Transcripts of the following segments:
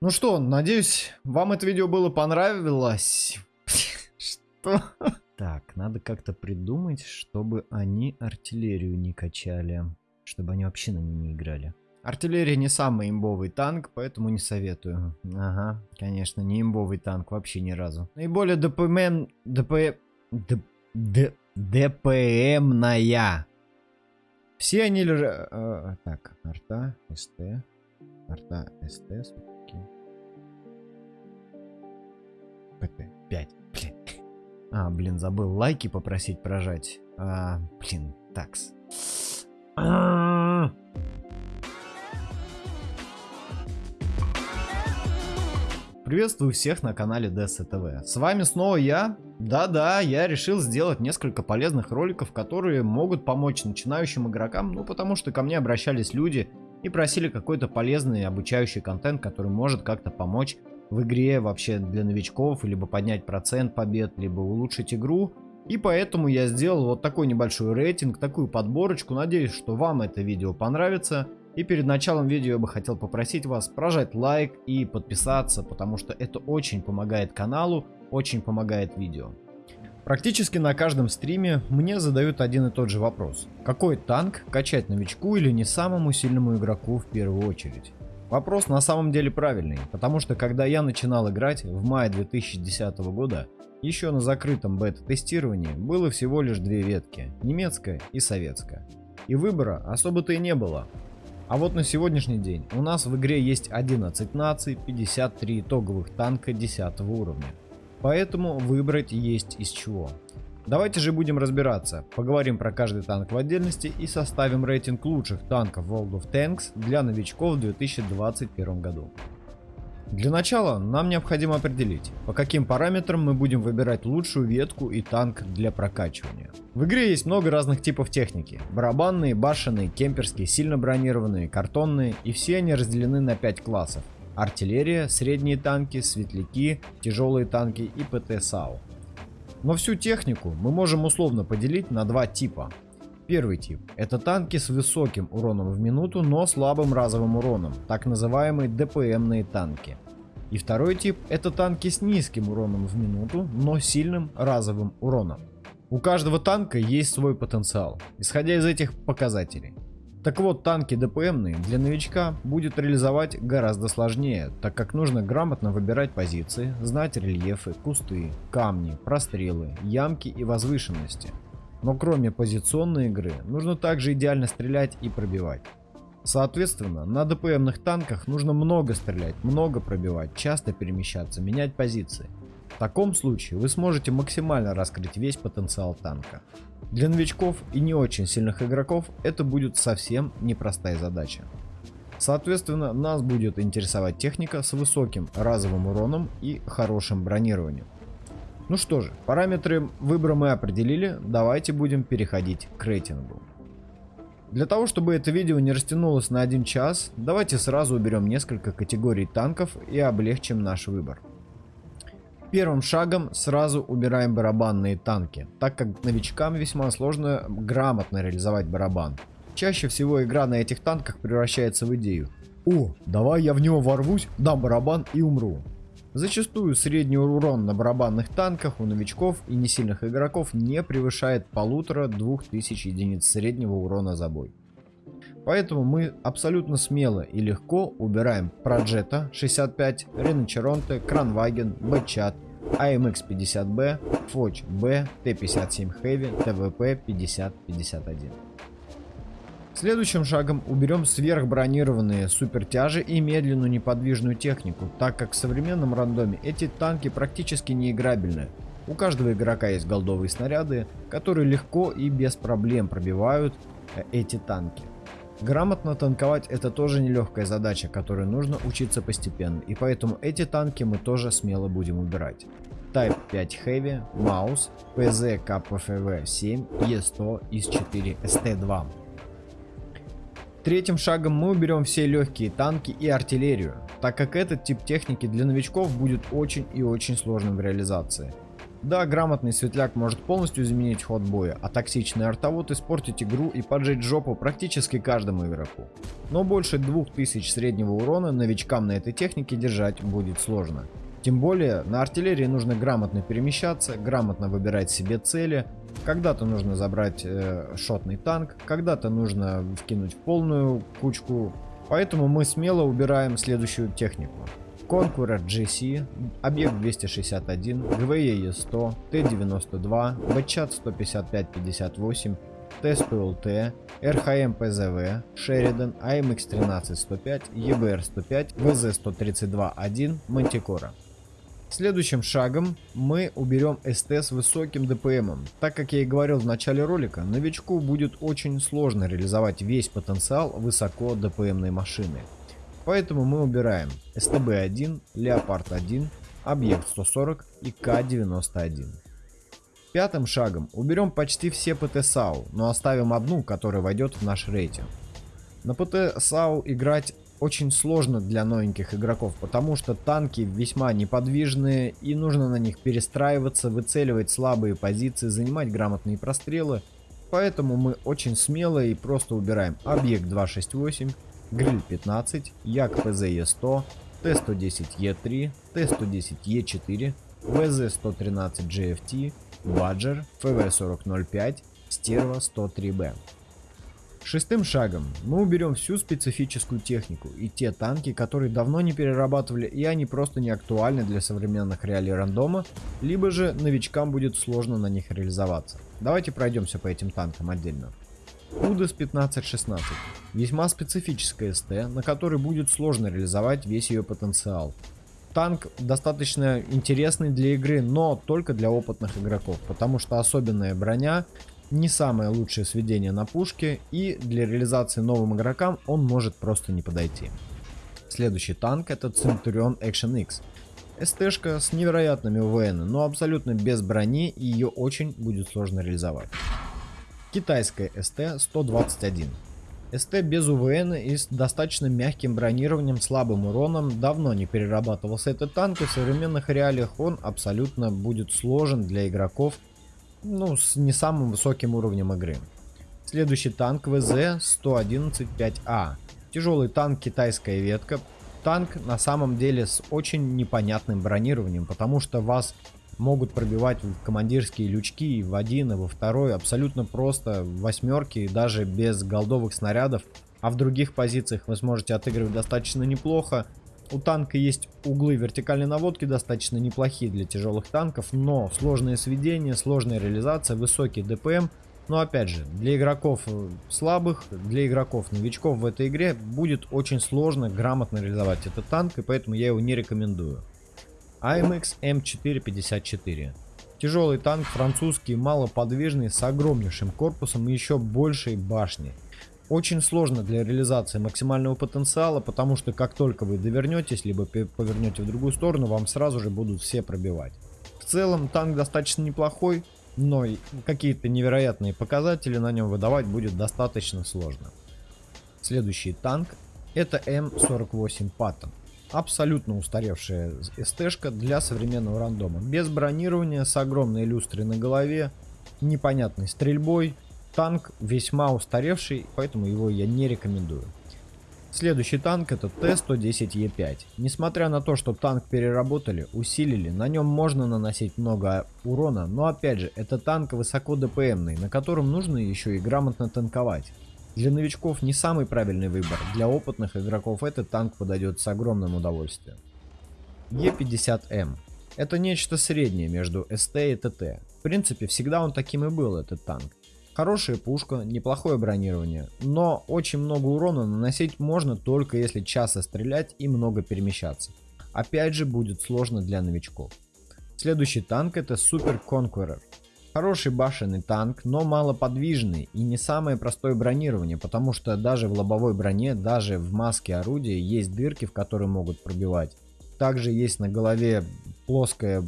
Ну что, надеюсь, вам это видео было понравилось. Что? Так, надо как-то придумать, чтобы они артиллерию не качали. Чтобы они вообще на ней не играли. Артиллерия не самый имбовый танк, поэтому не советую. Ага, конечно, не имбовый танк вообще ни разу. Наиболее ДПМ... ДП... Д... Д... ДПМная. Все они лежат... Э, так, арта, СТ. Арта, СТ, сутки. ПТ, 5. Блин. А, блин, забыл лайки попросить прожать. А, блин, такс. А -а -а. Приветствую всех на канале DSTV. С вами снова я. Да-да, я решил сделать несколько полезных роликов, которые могут помочь начинающим игрокам, ну потому что ко мне обращались люди и просили какой-то полезный обучающий контент, который может как-то помочь в игре вообще для новичков, либо поднять процент побед, либо улучшить игру. И поэтому я сделал вот такой небольшой рейтинг, такую подборочку. Надеюсь, что вам это видео понравится. И перед началом видео я бы хотел попросить вас прожать лайк и подписаться, потому что это очень помогает каналу, очень помогает видео. Практически на каждом стриме мне задают один и тот же вопрос. Какой танк качать новичку или не самому сильному игроку в первую очередь? Вопрос на самом деле правильный, потому что когда я начинал играть в мае 2010 года, еще на закрытом бета-тестировании было всего лишь две ветки, немецкая и советская. И выбора особо-то и не было, а вот на сегодняшний день у нас в игре есть 11 наций, 53 итоговых танка 10 уровня. Поэтому выбрать есть из чего. Давайте же будем разбираться, поговорим про каждый танк в отдельности и составим рейтинг лучших танков World of Tanks для новичков в 2021 году. Для начала нам необходимо определить, по каким параметрам мы будем выбирать лучшую ветку и танк для прокачивания. В игре есть много разных типов техники. Барабанные, башенные, кемперские, сильно бронированные, картонные и все они разделены на 5 классов. Артиллерия, средние танки, светляки, тяжелые танки и ПТ-САУ. Но всю технику мы можем условно поделить на два типа. Первый тип – это танки с высоким уроном в минуту, но слабым разовым уроном, так называемые ДПМные танки. И второй тип – это танки с низким уроном в минуту, но сильным разовым уроном. У каждого танка есть свой потенциал, исходя из этих показателей. Так вот, танки ДПМные для новичка будет реализовать гораздо сложнее, так как нужно грамотно выбирать позиции, знать рельефы, кусты, камни, прострелы, ямки и возвышенности – но кроме позиционной игры, нужно также идеально стрелять и пробивать. Соответственно, на ДПМных танках нужно много стрелять, много пробивать, часто перемещаться, менять позиции. В таком случае вы сможете максимально раскрыть весь потенциал танка. Для новичков и не очень сильных игроков это будет совсем непростая задача. Соответственно, нас будет интересовать техника с высоким разовым уроном и хорошим бронированием. Ну что же, параметры выбора мы определили, давайте будем переходить к рейтингу. Для того, чтобы это видео не растянулось на один час, давайте сразу уберем несколько категорий танков и облегчим наш выбор. Первым шагом сразу убираем барабанные танки, так как новичкам весьма сложно грамотно реализовать барабан. Чаще всего игра на этих танках превращается в идею. О, давай я в него ворвусь, дам барабан и умру. Зачастую средний урон на барабанных танках у новичков и не сильных игроков не превышает полутора-двух тысяч единиц среднего урона за бой. Поэтому мы абсолютно смело и легко убираем Проджета 65, Реночеронте, Кранваген, Бэтчат, AMX-50B, Фоч B, Т-57 Heavy, ТВП 5051. Следующим шагом уберем сверхбронированные супертяжи и медленную неподвижную технику, так как в современном рандоме эти танки практически неиграбельны. У каждого игрока есть голдовые снаряды, которые легко и без проблем пробивают э, эти танки. Грамотно танковать это тоже нелегкая задача, которой нужно учиться постепенно, и поэтому эти танки мы тоже смело будем убирать. Type 5 Heavy, Маус, PZ KPFV 7, E100 из 4 ST2. Третьим шагом мы уберем все легкие танки и артиллерию, так как этот тип техники для новичков будет очень и очень сложным в реализации. Да, грамотный светляк может полностью изменить ход боя, а токсичный артовод испортить игру и поджечь жопу практически каждому игроку. Но больше 2000 среднего урона новичкам на этой технике держать будет сложно. Тем более на артиллерии нужно грамотно перемещаться, грамотно выбирать себе цели. Когда-то нужно забрать э, шотный танк, когда-то нужно вкинуть полную кучку. Поэтому мы смело убираем следующую технику. Conqueror GC, объект 261, ГВЕ 100, Т-92, БЧАТ 155-58, ТСПЛТ, РХМ ПЗВ, Шеридан, АМХ 13-105, ЕБР 105, ВЗ 132-1, Мантикора. Следующим шагом мы уберем СТ с высоким ДПМом. Так как я и говорил в начале ролика, новичку будет очень сложно реализовать весь потенциал высоко ДПМной машины. Поэтому мы убираем СТБ-1, Леопард-1, Объект 140 и К-91. Пятым шагом уберем почти все ПТ-САУ, но оставим одну, которая войдет в наш рейтинг. На ПТ-САУ играть очень сложно для новеньких игроков, потому что танки весьма неподвижные и нужно на них перестраиваться, выцеливать слабые позиции, занимать грамотные прострелы. Поэтому мы очень смело и просто убираем объект 268, Гриль 15, Як ПЗЕ100, Т110Е3, Т110Е4, ВЗ113 GFT, Баджер, ФВ4005, Стерва 103Б. Шестым шагом мы уберем всю специфическую технику и те танки, которые давно не перерабатывали и они просто не актуальны для современных реалий рандома, либо же новичкам будет сложно на них реализоваться. Давайте пройдемся по этим танкам отдельно. Удес 1516. Весьма специфическая СТ, на которой будет сложно реализовать весь ее потенциал. Танк достаточно интересный для игры, но только для опытных игроков, потому что особенная броня не самое лучшее сведение на пушке и для реализации новым игрокам он может просто не подойти. Следующий танк это Centurion Action X. СТшка с невероятными УВН, но абсолютно без брони и ее очень будет сложно реализовать. Китайская СТ-121. СТ без УВН и с достаточно мягким бронированием, слабым уроном, давно не перерабатывался этот танк и в современных реалиях он абсолютно будет сложен для игроков ну, с не самым высоким уровнем игры. Следующий танк ВЗ-111-5А. Тяжелый танк китайская ветка. Танк на самом деле с очень непонятным бронированием, потому что вас могут пробивать в командирские лючки в один и во второй абсолютно просто в восьмерке даже без голдовых снарядов. А в других позициях вы сможете отыгрывать достаточно неплохо. У танка есть углы вертикальной наводки достаточно неплохие для тяжелых танков, но сложное сведение, сложная реализация, высокий ДПМ. Но опять же, для игроков э, слабых, для игроков новичков в этой игре будет очень сложно грамотно реализовать этот танк, и поэтому я его не рекомендую. AMX M454. Тяжелый танк французский, малоподвижный, с огромнейшим корпусом и еще большей башней. Очень сложно для реализации максимального потенциала, потому что как только вы довернетесь, либо повернете в другую сторону, вам сразу же будут все пробивать. В целом танк достаточно неплохой, но какие-то невероятные показатели на нем выдавать будет достаточно сложно. Следующий танк это М48 Patton. Абсолютно устаревшая СТшка для современного рандома. Без бронирования, с огромной люстрой на голове, непонятной стрельбой, танк весьма устаревший, поэтому его я не рекомендую. Следующий танк это Т-110Е5. Несмотря на то, что танк переработали, усилили, на нем можно наносить много урона, но опять же, это танк высоко ДПМный, на котором нужно еще и грамотно танковать. Для новичков не самый правильный выбор, для опытных игроков этот танк подойдет с огромным удовольствием. Е50М. Это нечто среднее между СТ и ТТ. В принципе, всегда он таким и был, этот танк. Хорошая пушка, неплохое бронирование, но очень много урона наносить можно только если часто стрелять и много перемещаться. Опять же будет сложно для новичков. Следующий танк это Super Conqueror. Хороший башенный танк, но малоподвижный и не самое простое бронирование, потому что даже в лобовой броне, даже в маске орудия есть дырки, в которые могут пробивать. Также есть на голове плоская,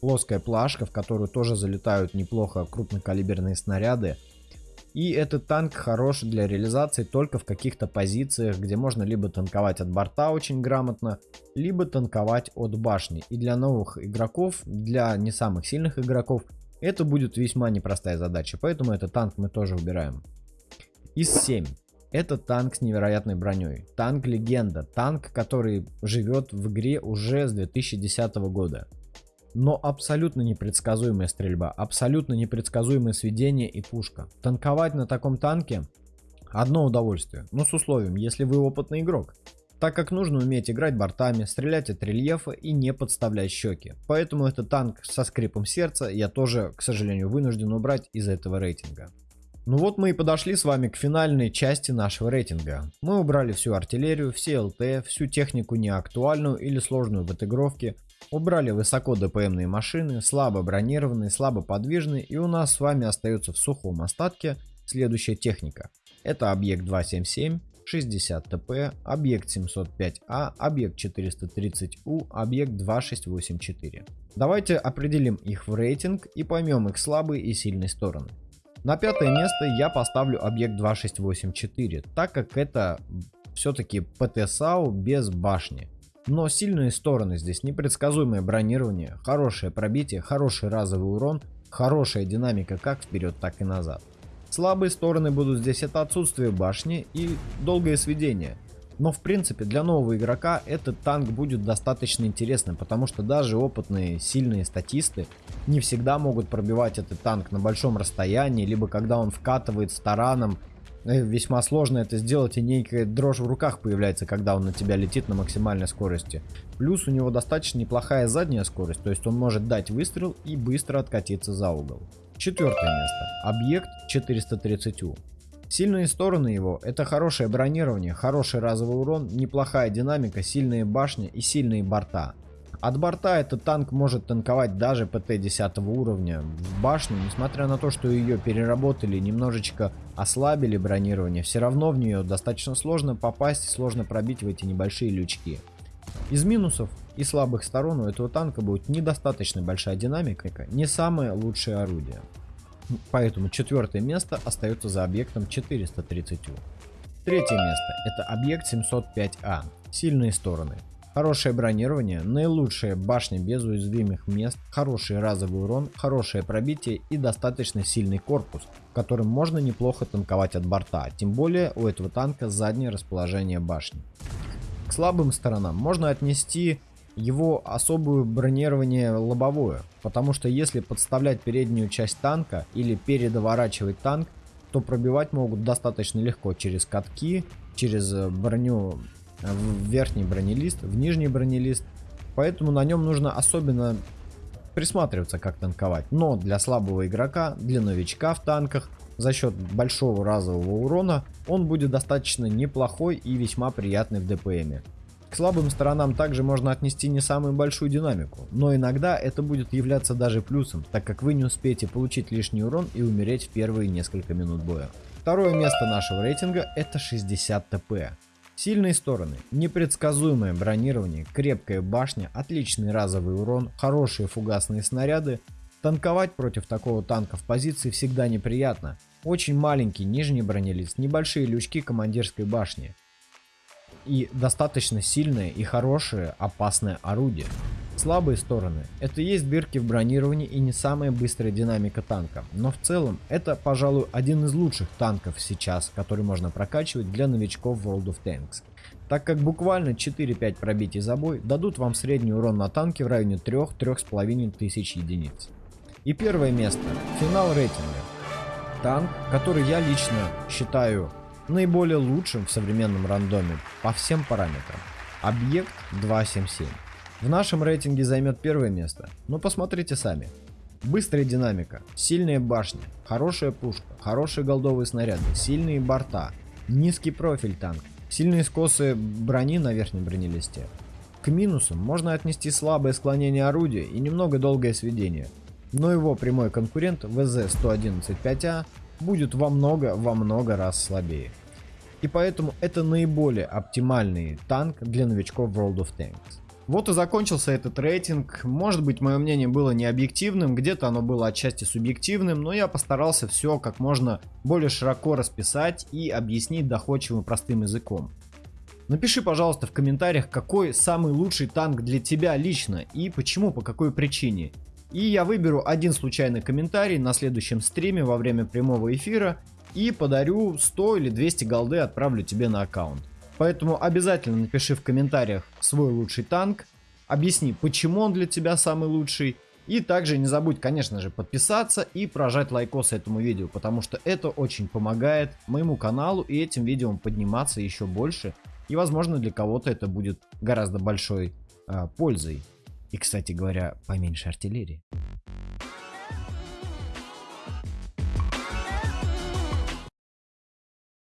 плоская плашка, в которую тоже залетают неплохо крупнокалиберные снаряды. И этот танк хорош для реализации только в каких-то позициях, где можно либо танковать от борта очень грамотно, либо танковать от башни. И для новых игроков, для не самых сильных игроков, это будет весьма непростая задача, поэтому этот танк мы тоже убираем. ИС-7. Это танк с невероятной броней. Танк легенда. Танк, который живет в игре уже с 2010 года. Но абсолютно непредсказуемая стрельба, абсолютно непредсказуемое сведение и пушка. Танковать на таком танке одно удовольствие, но с условием, если вы опытный игрок. Так как нужно уметь играть бортами, стрелять от рельефа и не подставлять щеки. Поэтому этот танк со скрипом сердца я тоже, к сожалению, вынужден убрать из этого рейтинга. Ну вот мы и подошли с вами к финальной части нашего рейтинга. Мы убрали всю артиллерию, все ЛТ, всю технику неактуальную или сложную в отыгровке, убрали высоко ДПМные машины, слабо бронированные, слабо подвижные и у нас с вами остается в сухом остатке следующая техника. Это объект 277, 60 ТП, объект 705А, объект 430У, объект 2684. Давайте определим их в рейтинг и поймем их слабые и сильные стороны. На пятое место я поставлю объект 2684, так как это все-таки ПТ-САУ без башни. Но сильные стороны здесь непредсказуемое бронирование, хорошее пробитие, хороший разовый урон, хорошая динамика как вперед, так и назад. Слабые стороны будут здесь это отсутствие башни и долгое сведение. Но в принципе для нового игрока этот танк будет достаточно интересным, потому что даже опытные сильные статисты не всегда могут пробивать этот танк на большом расстоянии, либо когда он вкатывает с тараном. Э, весьма сложно это сделать и некая дрожь в руках появляется, когда он на тебя летит на максимальной скорости. Плюс у него достаточно неплохая задняя скорость, то есть он может дать выстрел и быстро откатиться за угол. Четвертое место. Объект 430У. Сильные стороны его – это хорошее бронирование, хороший разовый урон, неплохая динамика, сильные башни и сильные борта. От борта этот танк может танковать даже ПТ 10 уровня. В башню, несмотря на то, что ее переработали, немножечко ослабили бронирование, все равно в нее достаточно сложно попасть, сложно пробить в эти небольшие лючки. Из минусов и слабых сторон у этого танка будет недостаточно большая динамика, не самое лучшее орудие. Поэтому четвертое место остается за объектом 430. Третье место это объект 705А. Сильные стороны. Хорошее бронирование, наилучшая башня без уязвимых мест, хороший разовый урон, хорошее пробитие и достаточно сильный корпус, которым можно неплохо танковать от борта, тем более у этого танка заднее расположение башни. К слабым сторонам можно отнести его особое бронирование лобовое, потому что если подставлять переднюю часть танка или передоворачивать танк, то пробивать могут достаточно легко через катки, через броню в верхний бронелист, в нижний бронелист, поэтому на нем нужно особенно присматриваться, как танковать. Но для слабого игрока, для новичка в танках, за счет большого разового урона, он будет достаточно неплохой и весьма приятный в ДПМе. К слабым сторонам также можно отнести не самую большую динамику, но иногда это будет являться даже плюсом, так как вы не успеете получить лишний урон и умереть в первые несколько минут боя. Второе место нашего рейтинга это 60 ТП. Сильные стороны, непредсказуемое бронирование, крепкая башня, отличный разовый урон, хорошие фугасные снаряды. Танковать против такого танка в позиции всегда неприятно. Очень маленький нижний бронелист, небольшие лючки командирской башни и достаточно сильное и хорошее опасное орудие. Слабые стороны. Это есть дырки в бронировании и не самая быстрая динамика танка. Но в целом это, пожалуй, один из лучших танков сейчас, который можно прокачивать для новичков World of Tanks. Так как буквально 4-5 пробитий за бой дадут вам средний урон на танке в районе 3-3,5 тысяч единиц. И первое место. Финал рейтинга. Танк, который я лично считаю наиболее лучшим в современном рандоме по всем параметрам. Объект 277. В нашем рейтинге займет первое место, но посмотрите сами. Быстрая динамика, сильные башни, хорошая пушка, хорошие голдовые снаряды, сильные борта, низкий профиль танк, сильные скосы брони на верхнем бронелисте. К минусам можно отнести слабое склонение орудия и немного долгое сведение, но его прямой конкурент ВЗ-111-5А будет во много, во много раз слабее. И поэтому это наиболее оптимальный танк для новичков World of Tanks. Вот и закончился этот рейтинг. Может быть, мое мнение было не объективным, где-то оно было отчасти субъективным, но я постарался все как можно более широко расписать и объяснить доходчивым простым языком. Напиши, пожалуйста, в комментариях, какой самый лучший танк для тебя лично и почему, по какой причине. И я выберу один случайный комментарий на следующем стриме во время прямого эфира и подарю 100 или 200 голды отправлю тебе на аккаунт. Поэтому обязательно напиши в комментариях свой лучший танк, объясни, почему он для тебя самый лучший, и также не забудь, конечно же, подписаться и прожать лайкос этому видео, потому что это очень помогает моему каналу и этим видео подниматься еще больше, и возможно для кого-то это будет гораздо большой э, пользой. И, кстати говоря, поменьше артиллерии.